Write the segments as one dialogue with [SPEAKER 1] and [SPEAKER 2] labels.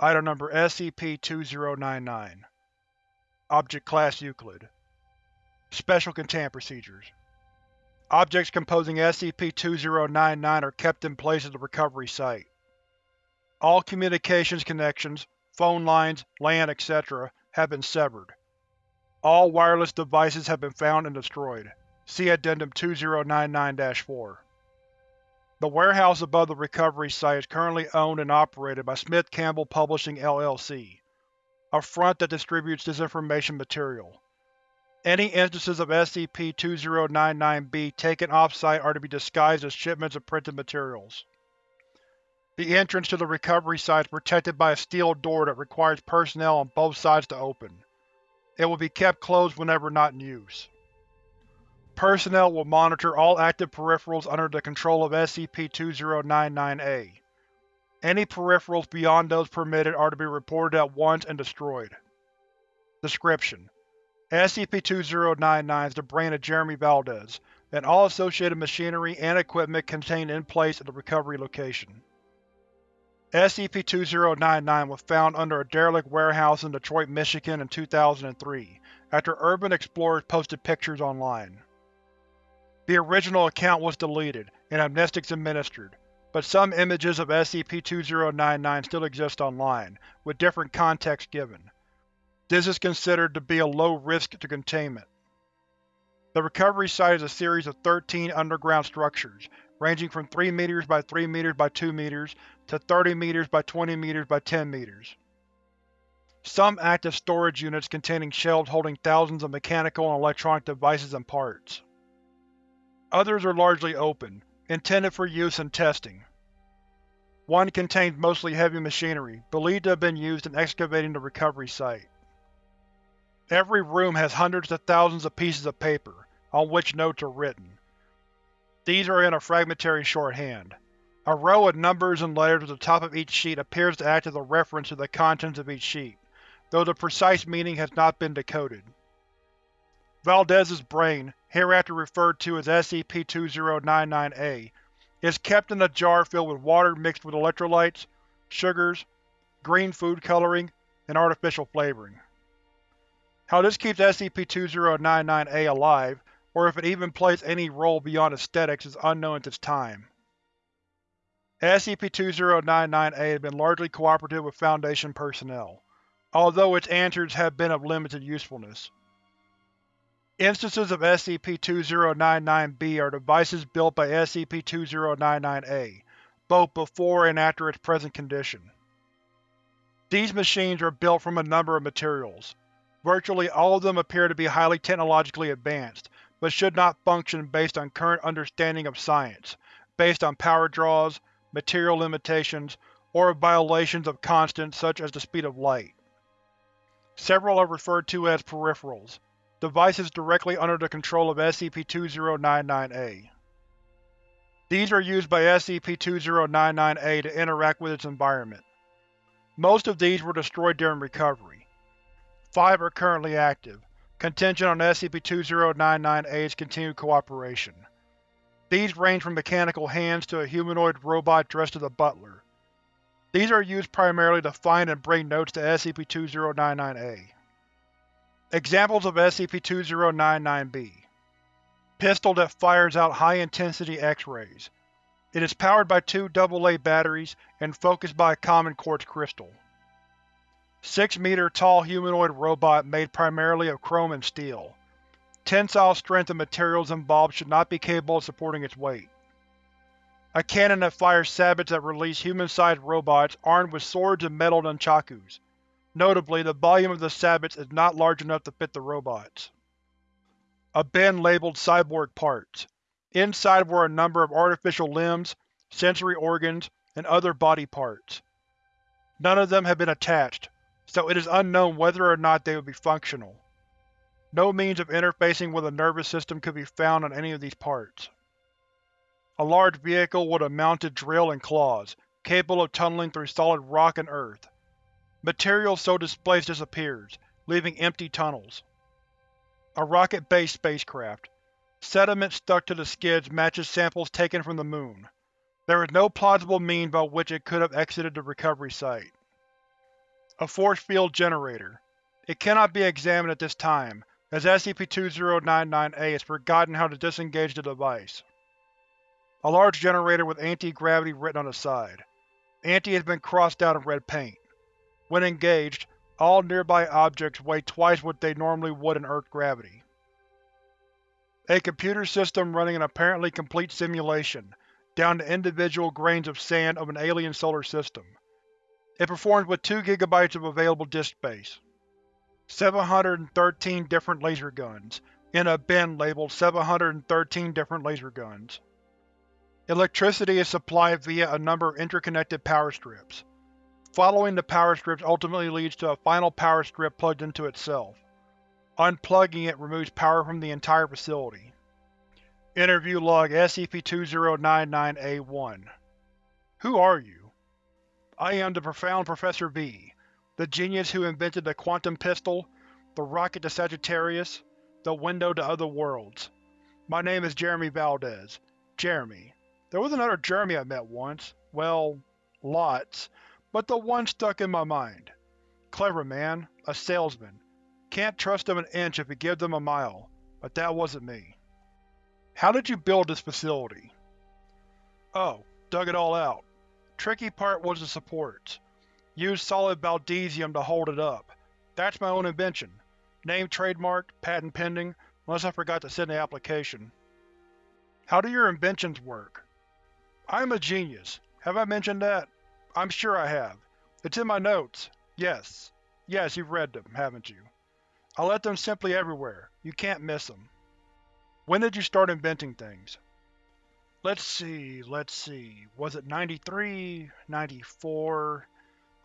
[SPEAKER 1] Item Number SCP-2099 Object Class Euclid Special Containment Procedures Objects composing SCP-2099 are kept in place at the recovery site. All communications connections, phone lines, LAN, etc. have been severed. All wireless devices have been found and destroyed. See Addendum 2099-4. The warehouse above the recovery site is currently owned and operated by Smith Campbell Publishing LLC, a front that distributes disinformation material. Any instances of SCP-2099-B taken off-site are to be disguised as shipments of printed materials. The entrance to the recovery site is protected by a steel door that requires personnel on both sides to open. It will be kept closed whenever not in use. Personnel will monitor all active peripherals under the control of SCP-2099-A. Any peripherals beyond those permitted are to be reported at once and destroyed. Description: SCP-2099 is the brain of Jeremy Valdez, and all associated machinery and equipment contained in place at the recovery location. SCP-2099 was found under a derelict warehouse in Detroit, Michigan in 2003, after Urban Explorers posted pictures online. The original account was deleted, and amnestics administered, but some images of SCP-2099 still exist online, with different context given. This is considered to be a low risk to containment. The recovery site is a series of 13 underground structures, ranging from 3 meters by 3 meters by 2 meters to 30 meters by 20 meters by 10 meters. Some active storage units containing shelves holding thousands of mechanical and electronic devices and parts. Others are largely open, intended for use in testing. One contains mostly heavy machinery, believed to have been used in excavating the recovery site. Every room has hundreds of thousands of pieces of paper, on which notes are written. These are in a fragmentary shorthand. A row of numbers and letters at the top of each sheet appears to act as a reference to the contents of each sheet, though the precise meaning has not been decoded. Valdez's brain, hereafter referred to as SCP-2099-A, is kept in a jar filled with water mixed with electrolytes, sugars, green food coloring, and artificial flavoring. How this keeps SCP-2099-A alive, or if it even plays any role beyond aesthetics, is unknown at this time. SCP-2099-A has been largely cooperative with Foundation personnel, although its answers have been of limited usefulness. Instances of SCP-2099-B are devices built by SCP-2099-A, both before and after its present condition. These machines are built from a number of materials, Virtually all of them appear to be highly technologically advanced, but should not function based on current understanding of science, based on power draws, material limitations, or violations of constants such as the speed of light. Several are referred to as peripherals, devices directly under the control of SCP-2099-A. These are used by SCP-2099-A to interact with its environment. Most of these were destroyed during recovery, Five are currently active, contingent on SCP-2099-A's continued cooperation. These range from mechanical hands to a humanoid robot dressed as a butler. These are used primarily to find and bring notes to SCP-2099-A. Examples of SCP-2099-B Pistol that fires out high-intensity X-rays. It is powered by two AA batteries and focused by a common quartz crystal. Six-meter tall humanoid robot made primarily of chrome and steel. Tensile strength of materials involved should not be capable of supporting its weight. A cannon that fires sabots that release human-sized robots armed with swords and metal nunchakus. Notably, the volume of the sabots is not large enough to fit the robots. A bin labeled Cyborg Parts. Inside were a number of artificial limbs, sensory organs, and other body parts. None of them have been attached, so it is unknown whether or not they would be functional. No means of interfacing with a nervous system could be found on any of these parts. A large vehicle with a mounted drill and claws, capable of tunneling through solid rock and earth. Material so displaced disappears, leaving empty tunnels. A rocket-based spacecraft. Sediment stuck to the skids matches samples taken from the Moon. There is no plausible means by which it could have exited the recovery site. A force field generator. It cannot be examined at this time, as SCP-2099-A has forgotten how to disengage the device. A large generator with anti-gravity written on the side. Anti has been crossed out in red paint. When engaged, all nearby objects weigh twice what they normally would in Earth gravity. A computer system running an apparently complete simulation, down to individual grains of sand of an alien solar system. It performs with 2 GB of available disk space. 713 different laser guns, in a bin labeled 713 different laser guns. Electricity is supplied via a number of interconnected power strips. Following the power strips ultimately leads to a final power strip plugged into itself. Unplugging it removes power from the entire facility. Interview Log SCP-2099-A1 Who are you? I am the Profound Professor V, the genius who invented the quantum pistol, the rocket to Sagittarius, the window to other worlds. My name is Jeremy Valdez. Jeremy. There was another Jeremy I met once. Well, lots, but the one stuck in my mind. Clever man, a salesman. Can't trust them an inch if you give them a mile, but that wasn't me. How did you build this facility? Oh, dug it all out. Tricky part was the supports. Used solid Valdezium to hold it up. That's my own invention. Name trademarked, patent pending, unless I forgot to send the application. How do your inventions work? I'm a genius. Have I mentioned that? I'm sure I have. It's in my notes. Yes. Yes, you've read them, haven't you? I let them simply everywhere. You can't miss them. When did you start inventing things? Let's see, let's see. Was it 93? 94?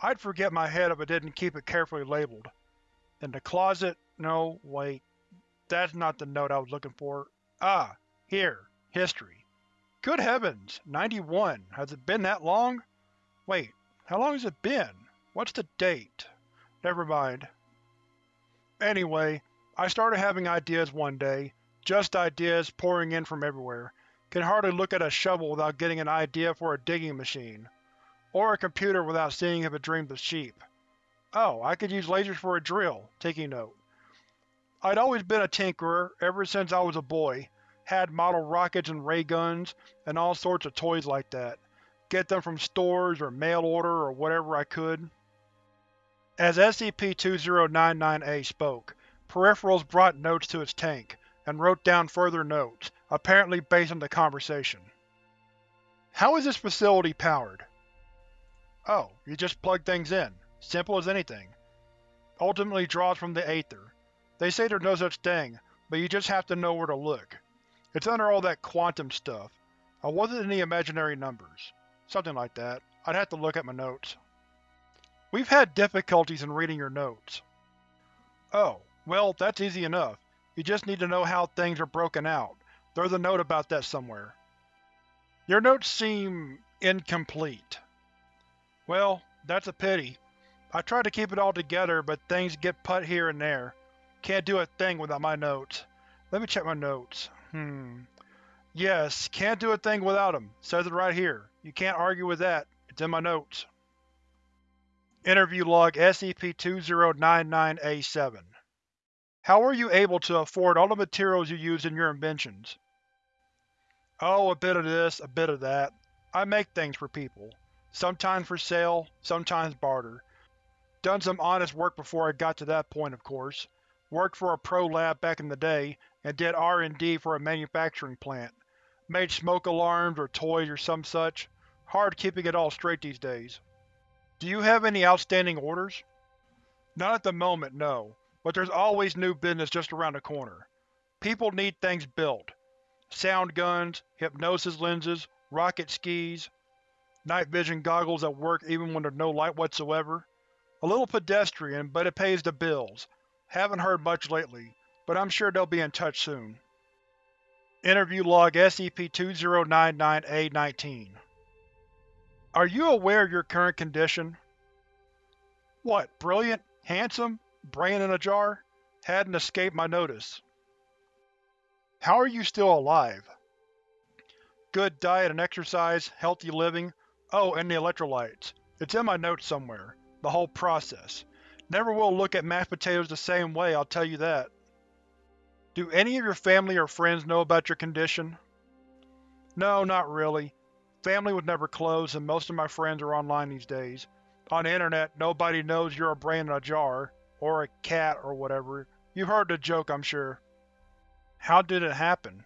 [SPEAKER 1] I'd forget my head if I didn't keep it carefully labeled. In the closet? No, wait. That's not the note I was looking for. Ah, here. History. Good heavens, 91. Has it been that long? Wait, how long has it been? What's the date? Never mind. Anyway, I started having ideas one day. Just ideas pouring in from everywhere. Can hardly look at a shovel without getting an idea for a digging machine. Or a computer without seeing if it dreams of sheep. Oh, I could use lasers for a drill. Taking note. I'd always been a tinkerer, ever since I was a boy. Had model rockets and ray guns, and all sorts of toys like that. Get them from stores or mail order or whatever I could. As SCP-2099-A spoke, Peripherals brought notes to its tank, and wrote down further notes, apparently based on the conversation. How is this facility powered? Oh, you just plug things in. Simple as anything. Ultimately draws from the Aether. They say there's no such thing, but you just have to know where to look. It's under all that quantum stuff. I wasn't in the imaginary numbers. Something like that. I'd have to look at my notes. We've had difficulties in reading your notes. Oh, well, that's easy enough. You just need to know how things are broken out. There's a note about that somewhere. Your notes seem… incomplete. Well, that's a pity. I try to keep it all together, but things get put here and there. Can't do a thing without my notes. Let me check my notes. Hmm. Yes, can't do a thing without them. Says it right here. You can't argue with that. It's in my notes. Interview Log SCP-2099-A7 How were you able to afford all the materials you used in your inventions? Oh, a bit of this, a bit of that. I make things for people. Sometimes for sale, sometimes barter. Done some honest work before I got to that point, of course. Worked for a pro lab back in the day, and did R&D for a manufacturing plant. Made smoke alarms or toys or some such. Hard keeping it all straight these days. Do you have any outstanding orders? Not at the moment, no, but there's always new business just around the corner. People need things built. Sound guns, hypnosis lenses, rocket skis, night vision goggles that work even when there's no light whatsoever. A little pedestrian, but it pays the bills. Haven't heard much lately, but I'm sure they'll be in touch soon. Interview Log SCP-2099-A19 Are you aware of your current condition? What, brilliant, handsome, brain in a jar? Hadn't escaped my notice. How are you still alive? Good diet and exercise, healthy living, oh, and the electrolytes. It's in my notes somewhere. The whole process. Never will look at mashed potatoes the same way, I'll tell you that. Do any of your family or friends know about your condition? No, not really. Family was never close, and most of my friends are online these days. On the internet, nobody knows you're a brain in a jar, or a cat or whatever. You've heard the joke, I'm sure. How did it happen?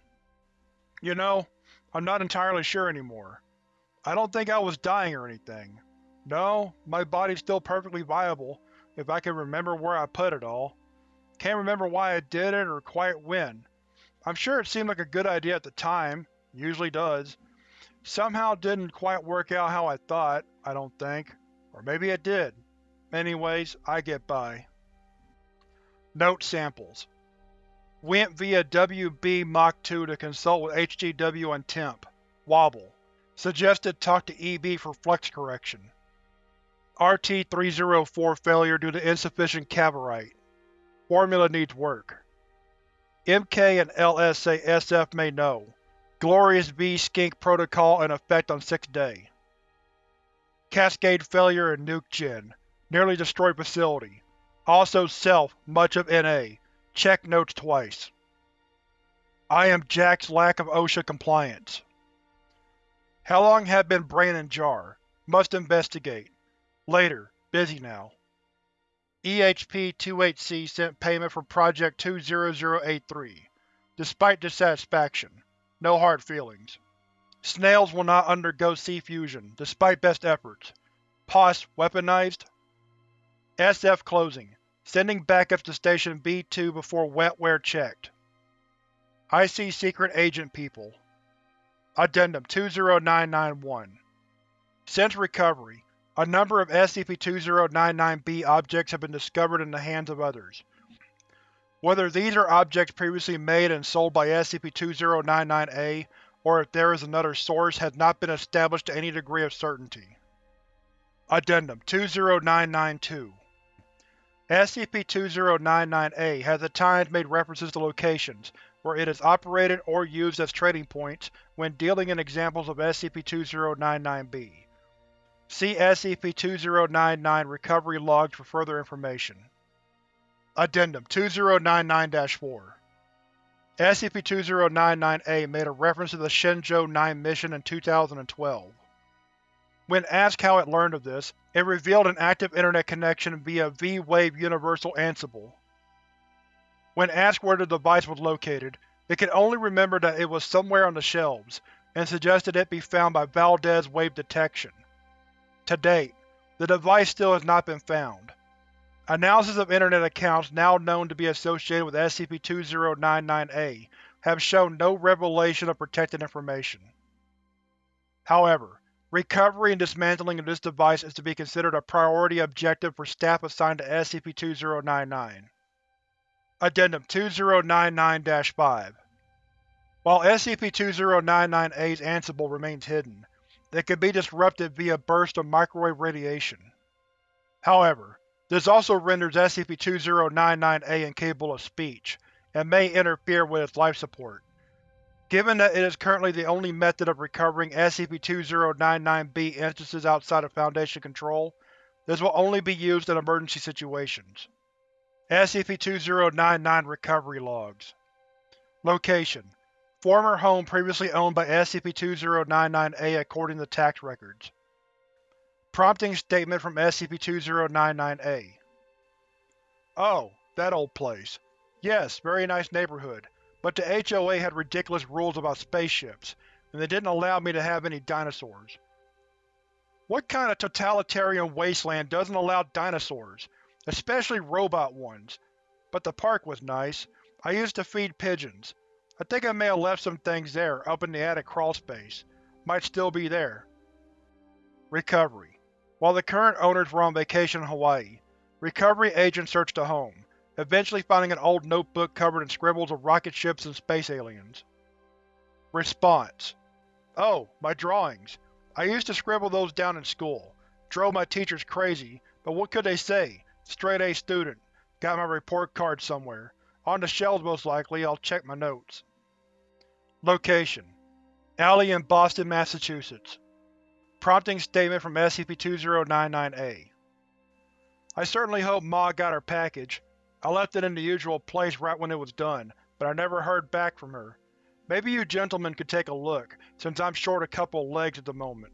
[SPEAKER 1] You know, I'm not entirely sure anymore. I don't think I was dying or anything. No, my body's still perfectly viable, if I can remember where I put it all. Can't remember why I did it or quite when. I'm sure it seemed like a good idea at the time, usually does. Somehow didn't quite work out how I thought, I don't think. Or maybe it did. Anyways, I get by. Note samples. Went via WB Mach 2 to consult with HGW and Temp. Wobble. Suggested talk to EB for flex correction. RT-304 failure due to insufficient cavorite. Formula needs work. MK and LS say SF may know. Glorious V skink protocol in effect on 6th day. Cascade failure in nuke gen. Nearly destroyed facility. Also self, much of NA. Check notes twice. I am Jack's lack of OSHA compliance. How long have been brain in jar? Must investigate. Later. Busy now. EHP-28C sent payment for Project 20083. Despite dissatisfaction. No hard feelings. Snails will not undergo C-fusion, despite best efforts. POS weaponized? SF closing. Sending backups to Station B-2 before wetware checked. I see secret agent people. Addendum 20991 Since recovery, a number of SCP-2099-B objects have been discovered in the hands of others. Whether these are objects previously made and sold by SCP-2099-A, or if there is another source, has not been established to any degree of certainty. Addendum 20992 SCP-2099-A has at times made references to locations where it is operated or used as trading points when dealing in examples of SCP-2099-B. See SCP-2099 Recovery Logs for further information. Addendum 2099-4 SCP-2099-A made a reference to the Shenzhou 9 mission in 2012. When asked how it learned of this, it revealed an active internet connection via V-Wave Universal Ansible. When asked where the device was located, it could only remember that it was somewhere on the shelves, and suggested it be found by Valdez Wave Detection. To date, the device still has not been found. Analysis of Internet accounts now known to be associated with SCP-2099-A have shown no revelation of protected information. However, recovery and dismantling of this device is to be considered a priority objective for staff assigned to SCP-2099. Addendum 2099-5 While SCP-2099-A's Ansible remains hidden, it can be disrupted via bursts of microwave radiation. However, this also renders SCP-2099-A incapable of speech, and may interfere with its life support. Given that it is currently the only method of recovering SCP-2099-B instances outside of Foundation control, this will only be used in emergency situations. SCP-2099 Recovery Logs Location: Former home previously owned by SCP-2099-A according to tax records. Prompting statement from SCP-2099-A Oh, that old place. Yes, very nice neighborhood, but the HOA had ridiculous rules about spaceships, and they didn't allow me to have any dinosaurs. What kind of totalitarian wasteland doesn't allow dinosaurs, especially robot ones? But the park was nice. I used to feed pigeons. I think I may have left some things there, up in the attic crawlspace. Might still be there. Recovery While the current owners were on vacation in Hawaii, recovery agents searched the home, eventually finding an old notebook covered in scribbles of rocket ships and space aliens. Response: Oh, my drawings. I used to scribble those down in school. Drove my teachers crazy, but what could they say? Straight A student. Got my report card somewhere. On the shelves most likely, I'll check my notes. Location: Alley in Boston, Massachusetts. Prompting statement from SCP-2099-A I certainly hope Ma got her package. I left it in the usual place right when it was done, but I never heard back from her. Maybe you gentlemen could take a look, since I'm short a couple legs at the moment.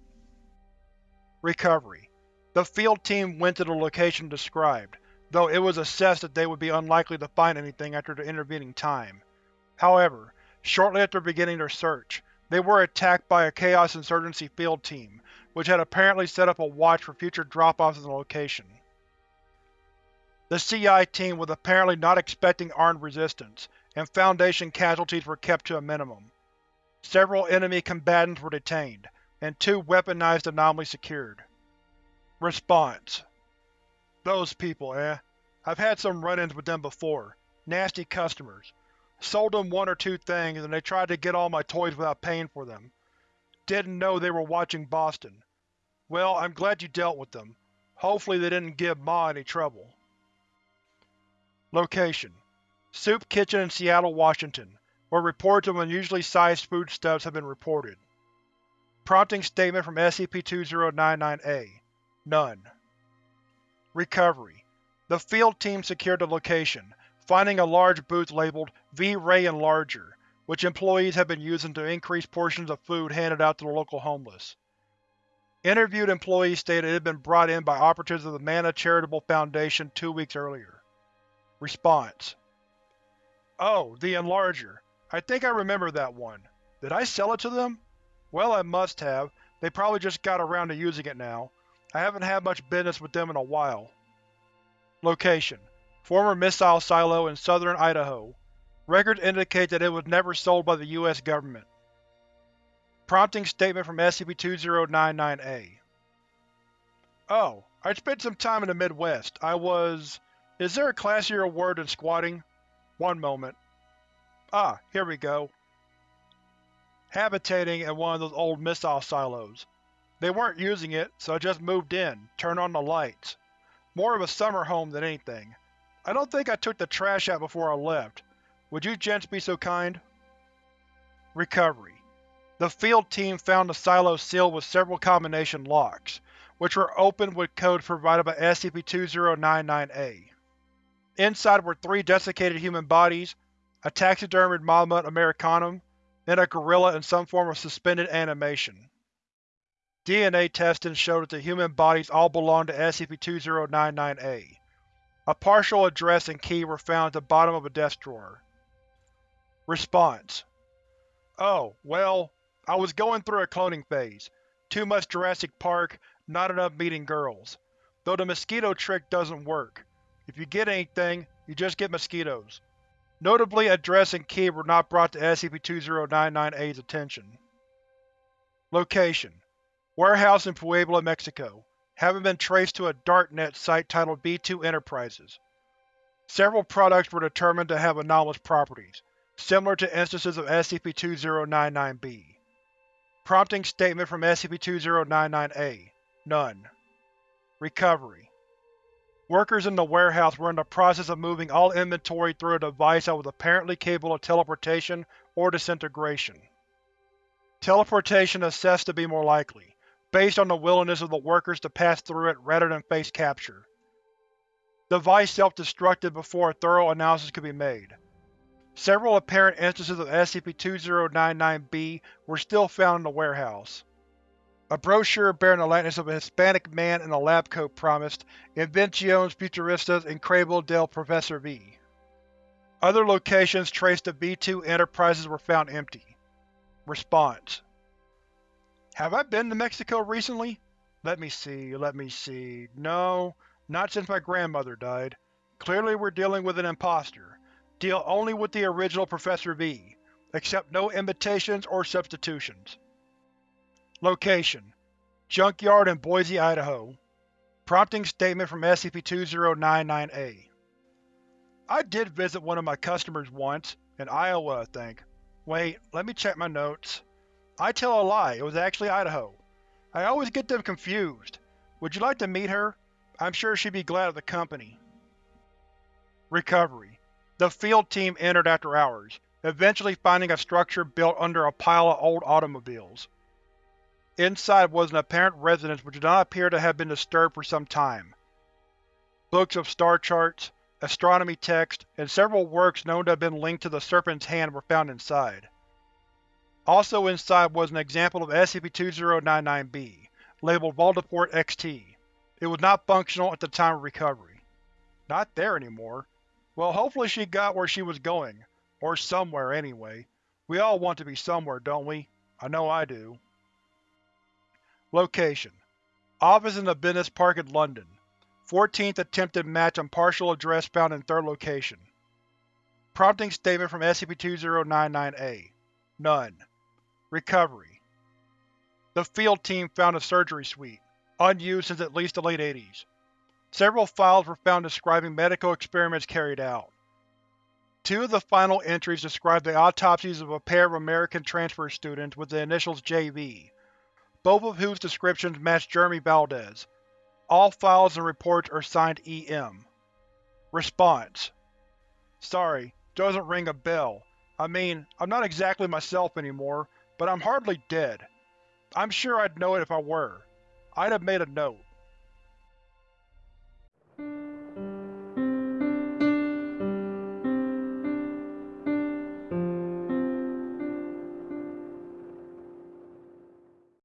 [SPEAKER 1] Recovery. The field team went to the location described, though it was assessed that they would be unlikely to find anything after the intervening time. However, shortly after beginning their search, they were attacked by a Chaos Insurgency field team, which had apparently set up a watch for future drop-offs in the location. The CI team was apparently not expecting armed resistance, and Foundation casualties were kept to a minimum. Several enemy combatants were detained, and two weaponized anomalies secured. Response Those people, eh? I've had some run-ins with them before. Nasty customers. Sold them one or two things and they tried to get all my toys without paying for them. Didn't know they were watching Boston. Well, I'm glad you dealt with them. Hopefully they didn't give Ma any trouble. Location: Soup Kitchen in Seattle, Washington, where reports of unusually sized foodstuffs have been reported. Prompting statement from SCP-2099-A None. Recovery: The field team secured the location, finding a large booth labeled V-Ray Enlarger, which employees have been using to increase portions of food handed out to the local homeless. Interviewed employees stated it had been brought in by operatives of the Manna Charitable Foundation two weeks earlier. Response: Oh, the Enlarger. I think I remember that one. Did I sell it to them? Well, I must have. They probably just got around to using it now. I haven't had much business with them in a while. Location: Former missile silo in southern Idaho. Records indicate that it was never sold by the U.S. government. Prompting statement from SCP-2099-A Oh, I spent some time in the Midwest. I was… Is there a classier word than squatting? One moment. Ah, here we go. Habitating in one of those old missile silos. They weren't using it, so I just moved in, turned on the lights. More of a summer home than anything. I don't think I took the trash out before I left. Would you gents be so kind? Recovery. The field team found the silo sealed with several combination locks, which were opened with codes provided by SCP-2099-A. Inside were three desiccated human bodies, a taxidermied Mammut americanum, and a gorilla in some form of suspended animation. DNA testing showed that the human bodies all belonged to SCP-2099-A. A partial address and key were found at the bottom of a desk drawer. Response: Oh, well, I was going through a cloning phase. Too much Jurassic Park, not enough meeting girls. Though the mosquito trick doesn't work. If you get anything, you just get mosquitoes. Notably, address and key were not brought to SCP-2099-A's attention. Location: Warehouse in Puebla, Mexico, having been traced to a darknet site titled B2 Enterprises. Several products were determined to have anomalous properties, similar to instances of SCP-2099-B. Prompting statement from SCP-2099-A None. Recovery Workers in the warehouse were in the process of moving all inventory through a device that was apparently capable of teleportation or disintegration. Teleportation assessed to be more likely, based on the willingness of the workers to pass through it rather than face capture. The device self-destructed before a thorough analysis could be made. Several apparent instances of SCP-2099-B were still found in the warehouse. A brochure bearing the likeness of a Hispanic man in a lab coat promised Invenciones Futuristas in Increíble del Professor V. Other locations traced to B2 Enterprises were found empty. Response: Have I been to Mexico recently? Let me see, let me see… No, not since my grandmother died. Clearly we're dealing with an imposter. Deal only with the original Professor V. Accept no imitations or substitutions. Location: Junkyard in Boise, Idaho. Prompting statement from SCP-2099-A I did visit one of my customers once, in Iowa I think. Wait, let me check my notes. I tell a lie, it was actually Idaho. I always get them confused. Would you like to meet her? I'm sure she'd be glad of the company. Recovery The field team entered after hours, eventually finding a structure built under a pile of old automobiles. Inside was an apparent residence which did not appear to have been disturbed for some time. books of star charts, astronomy text, and several works known to have been linked to the Serpent's Hand were found inside. Also inside was an example of SCP-2099-B, labeled Voldeport XT. It was not functional at the time of recovery. Not there anymore. Well, hopefully she got where she was going. Or somewhere, anyway. We all want to be somewhere, don't we? I know I do. Location: Office in the Business Park in London. 14th attempted match on partial address found in third location. Prompting statement from SCP-2099-A None. Recovery The field team found a surgery suite, unused since at least the late 80s. Several files were found describing medical experiments carried out. Two of the final entries describe the autopsies of a pair of American transfer students with the initials JV, both of whose descriptions match Jeremy Valdez. All files and reports are signed EM. Response: Sorry, doesn't ring a bell. I mean, I'm not exactly myself anymore, but I'm hardly dead. I'm sure I'd know it if I were. I'd have made a note.